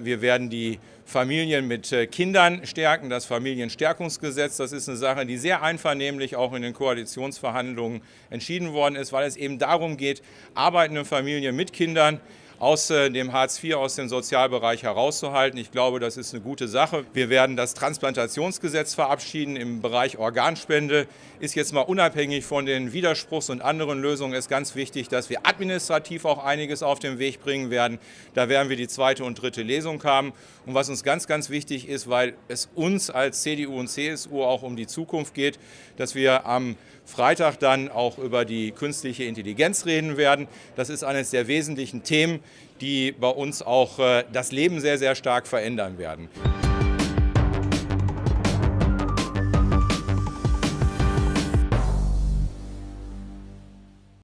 Wir werden die Familien mit äh, Kindern stärken, das Familienstärkungsgesetz. Das ist eine Sache, die sehr einvernehmlich auch in den Koalitionsverhandlungen entschieden worden ist, weil es eben darum geht, arbeitende Familien mit Kindern aus äh, dem Hartz IV, aus dem Sozialbereich herauszuhalten. Ich glaube, das ist eine gute Sache. Wir werden das Transplantationsgesetz verabschieden im Bereich Organspende. Ist jetzt mal unabhängig von den Widerspruchs- und anderen Lösungen ist ganz wichtig, dass wir administrativ auch einiges auf den Weg bringen werden. Da werden wir die zweite und dritte Lesung haben. Und was uns ganz, ganz wichtig ist, weil es uns als CDU und CSU auch um die Zukunft geht, dass wir am Freitag dann auch über die künstliche Intelligenz reden werden. Das ist eines der wesentlichen Themen, die bei uns auch äh, das Leben sehr, sehr stark verändern werden.